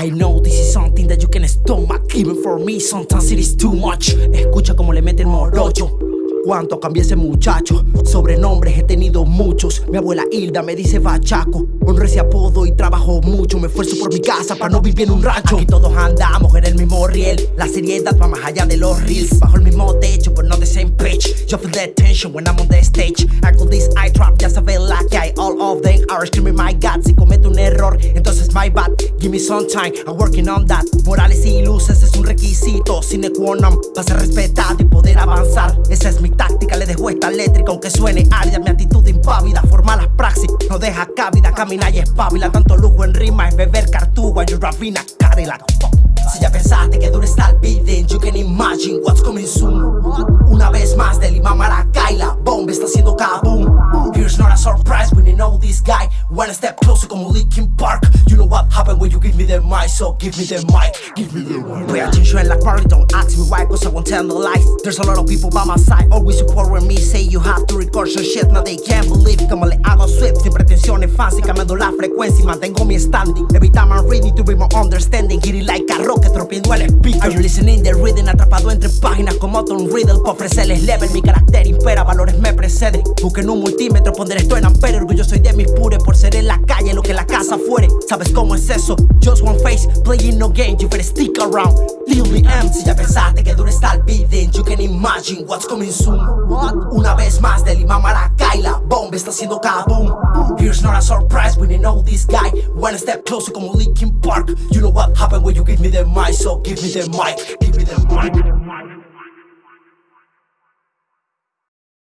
I know this is something that you can stomach Even for me sometimes it is too much. Escucha como le mete el morocho. Cuánto cambié ese muchacho. Sobrenombres he tenido muchos. Mi abuela Hilda me dice bachaco. Honro ese apodo y trabajo mucho. Me esfuerzo por mi casa para no vivir en un rancho. Aquí todos andamos en el mismo riel. La seriedad va más allá de los reels. Bajo el mismo techo but not the same pitch Yo feel that tension when I'm on the stage. I call this eye trap, ya Screaming my God Si cometo un error, entonces my bad. Give me some time, I'm working on that. Morales y luces es un requisito Sine qua non, para ser respetado y poder avanzar. Esa es mi táctica, le dejo esta eléctrica Aunque suene árida, mi actitud impávida Forma las praxis, no deja cabida Camina y espabila, tanto lujo en rima Es beber cartuga, yo rapina, Cadillac si ya pensaste que duro está el beating You can imagine what's coming soon. Una vez más de Lima Maracay La bomba está haciendo kaboom. Here's not a surprise know this guy. One step closer como Linkin Park. You know what happened when you give me the mic So give me the mic, give me the mic. Pay attention like Marley, don't ask me why Cause I won't tell no lies There's a lot of people by my side Always support when me. Say you have to record some shit Now they can't believe como le hago swift Sin pretensiones fancy, cambiando la frecuencia Y mantengo mi standing. Every time I'm reading to be more understanding. Hit it like a rocket, el speaker Are you listening the reading? Atrapado entre páginas como Tom Riddle Pa' ofrecerles level, mi carácter impera Valores me preceden. Busquen un multímetro, pondré esto en ampere. Orgullo soy de mis pures por ser en la calle Lo que la casa fuere, ¿sabes cómo es eso? Just one face, playing no game You better stick around, Lil M Si ya está beating You can imagine what's coming soon? What? Una vez más de Lima Maracay La bomba está haciendo kaboom. Here's not a surprise when you know this guy One step closer como Linkin Park. You know what happened when you give me the mic So give me the mic, give me the mic